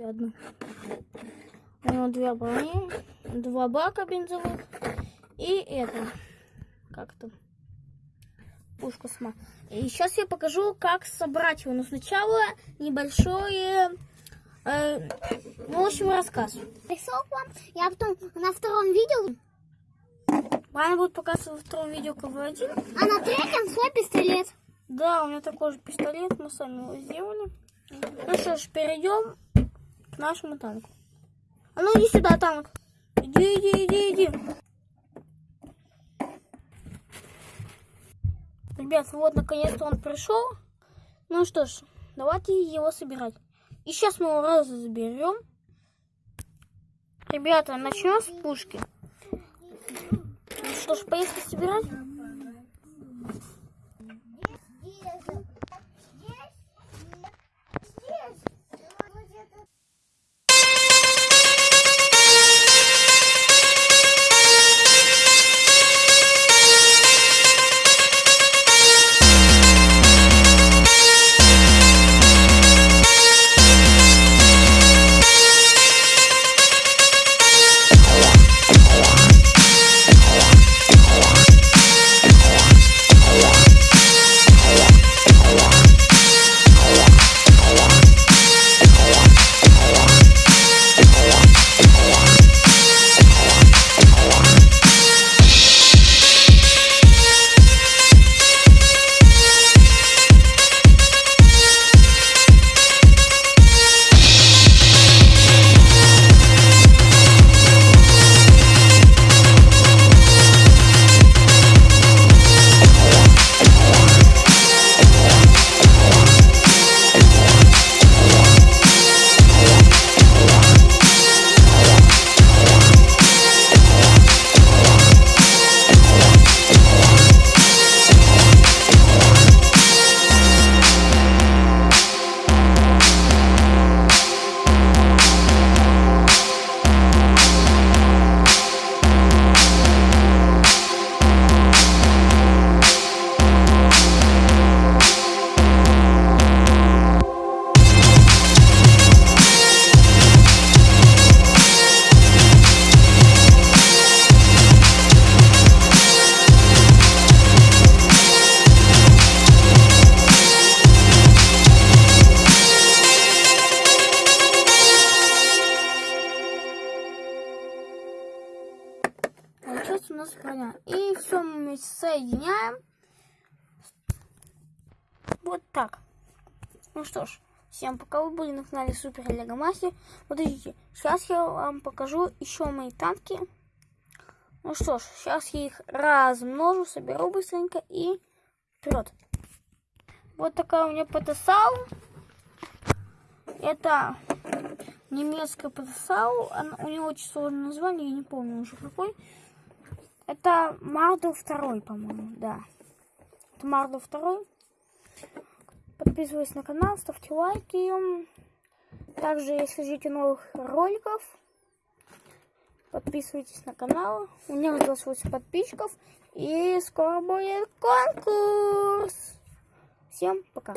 одну. У него две брони, два бака бензовых и это, как то пушка сама. И сейчас я покажу, как собрать его. Но сначала небольшое, э, в общем, рассказ. Я потом на втором видео, Ваня будет показывать во втором видео КВ-1. а на третьем свой пистолет. Да, у меня такой же пистолет, мы сами его сделали. Ну что ж, перейдем к нашему танку. А ну иди сюда, танк. Иди, иди, иди, иди. Ребят, вот наконец-то он пришел. Ну что ж, давайте его собирать. И сейчас мы его разберем. Ребята, начнем с пушки. Ну что ж, поехали собирать. Получилось у нас броня. И все мы соединяем. Вот так. Ну что ж, всем пока вы были на канале Супер Лего Мастер. Подождите, сейчас я вам покажу еще мои танки. Ну что ж, сейчас я их размножу, соберу быстренько и вперед. Вот такая у меня ПТСАУ. Это немецкая. Она- У него очень сложное название, я не помню уже какой. Это Мардо второй, по-моему, да. Это Мардо второй. Подписывайтесь на канал, ставьте лайки. Также, если ждете новых роликов, подписывайтесь на канал. У меня 28 подписчиков. И скоро будет конкурс. Всем пока.